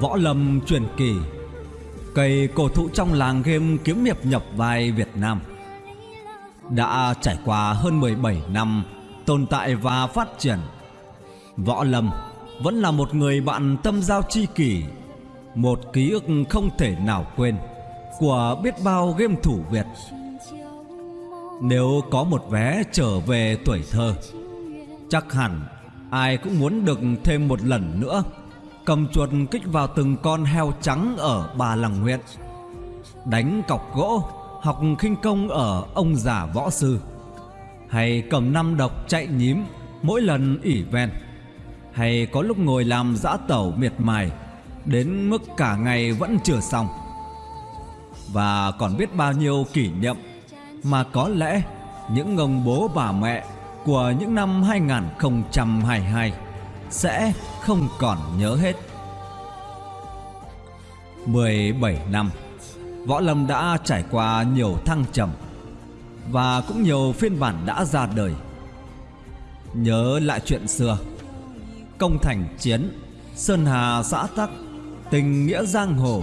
Võ Lâm truyền kỳ. Cây cổ thụ trong làng game kiếm hiệp nhập vai Việt Nam. Đã trải qua hơn 17 năm tồn tại và phát triển, Võ Lâm vẫn là một người bạn tâm giao tri kỷ, Một ký ức không thể nào quên Của biết bao game thủ Việt. Nếu có một vé trở về tuổi thơ, Chắc hẳn ai cũng muốn được thêm một lần nữa. Cầm chuột kích vào từng con heo trắng ở bà làng huyện Đánh cọc gỗ Học khinh công ở ông già võ sư. Hay cầm năm độc chạy nhím Mỗi lần ỉ ven Hay có lúc ngồi làm dã tẩu miệt mài, Đến mức cả ngày vẫn chưa xong. Và còn biết bao nhiêu kỷ niệm Mà có lẽ những ông bố bà mẹ Của những năm 2022 sẽ không còn nhớ hết. 17 năm, Võ Lâm đã trải qua nhiều thăng trầm Và cũng nhiều phiên bản đã ra đời. Nhớ lại chuyện xưa, Công thành chiến, Sơn Hà xã tắc, Tình nghĩa giang hồ,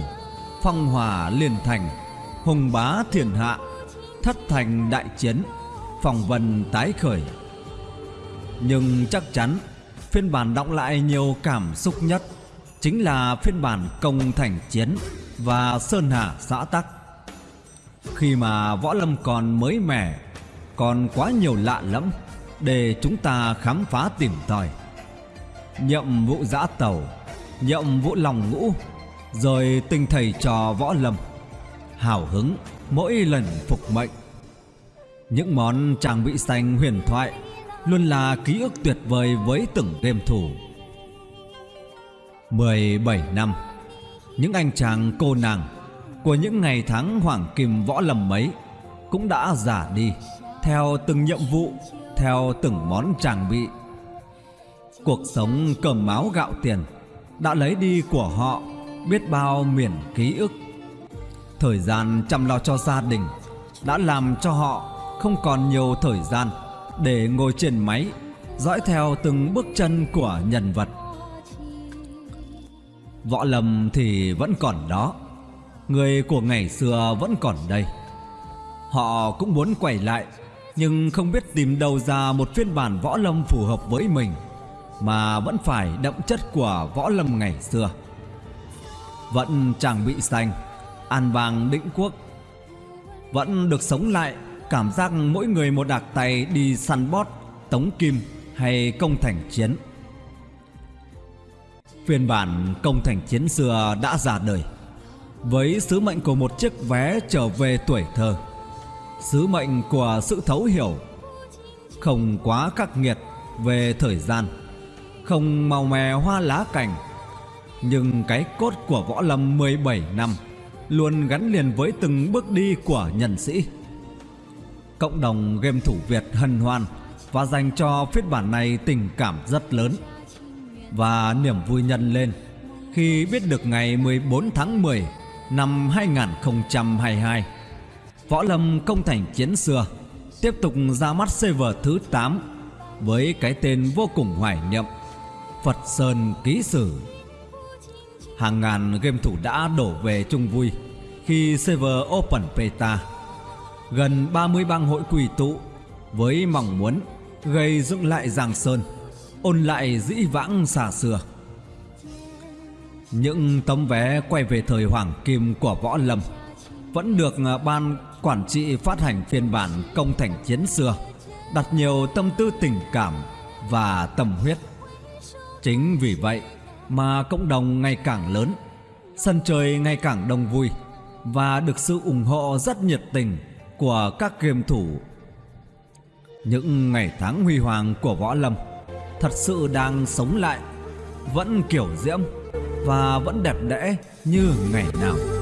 Phong hòa liên thành, Hùng bá thiên hạ, Thất thành đại chiến, Phòng vân tái khởi. Nhưng chắc chắn Phiên bản động lại nhiều cảm xúc nhất Chính là phiên bản công thành chiến Và Sơn Hà xã tắc. Khi mà võ lâm còn mới mẻ, Còn quá nhiều lạ lẫm Để chúng ta khám phá tìm tòi. Nhậm vụ giã tàu, Nhậm vụ lòng ngũ, Rồi tình thầy trò võ lâm, Hào hứng mỗi lần phục mệnh. Những món trang bị xanh huyền thoại Luôn là ký ức tuyệt vời với từng game thủ 17 năm, Những anh chàng cô nàng Của những ngày tháng hoàng kim võ lầm ấy Cũng đã giả đi Theo từng nhiệm vụ, Theo từng món trang bị. Cuộc sống cầm máu gạo tiền Đã lấy đi của họ Biết bao miền ký ức. Thời gian chăm lo cho gia đình Đã làm cho họ Không còn nhiều thời gian để ngồi trên máy, Dõi theo từng bước chân của nhân vật. Võ lâm thì vẫn còn đó, Người của ngày xưa vẫn còn đây. Họ cũng muốn quay lại, Nhưng không biết tìm đâu ra một phiên bản võ lâm phù hợp với mình, Mà vẫn phải đậm chất của võ lâm ngày xưa. Vẫn chàng bị xanh, An vàng định quốc, Vẫn được sống lại. Cảm giác mỗi người một đạc tay đi săn bót, Tống kim hay công thành chiến. Phiên bản công thành chiến xưa đã ra đời. Với sứ mệnh của một chiếc vé trở về tuổi thơ, Sứ mệnh của sự thấu hiểu, Không quá khắc nghiệt về thời gian, Không màu mè hoa lá cảnh Nhưng cái cốt của võ lâm 17 năm Luôn gắn liền với từng bước đi của nhân sĩ. Cộng đồng game thủ Việt hân hoan Và dành cho phiên bản này tình cảm rất lớn và niềm vui nhân lên khi biết được ngày 14 tháng 10 năm 2022 Võ Lâm công thành chiến xưa tiếp tục ra mắt server thứ 8 với cái tên vô cùng hoài niệm, Phật Sơn Ký Sử. Hàng ngàn game thủ đã đổ về chung vui khi server open beta. Gần 30 bang hội quỳ tụ với mong muốn gây dựng lại Giang Sơn, ôn lại dĩ vãng xa xưa. Những tấm vé quay về thời hoàng kim của võ lâm vẫn được à, ban quản trị phát hành phiên bản công thành chiến xưa, đặt nhiều tâm tư tình cảm và tâm huyết. Chính vì vậy mà cộng đồng ngày càng lớn, sân chơi ngày càng đông vui và được sự ủng hộ rất nhiệt tình của các game thủ. Những ngày tháng huy hoàng của võ lâm thật sự đang sống lại, Vẫn kiểu diễm Và vẫn đẹp đẽ như ngày nào.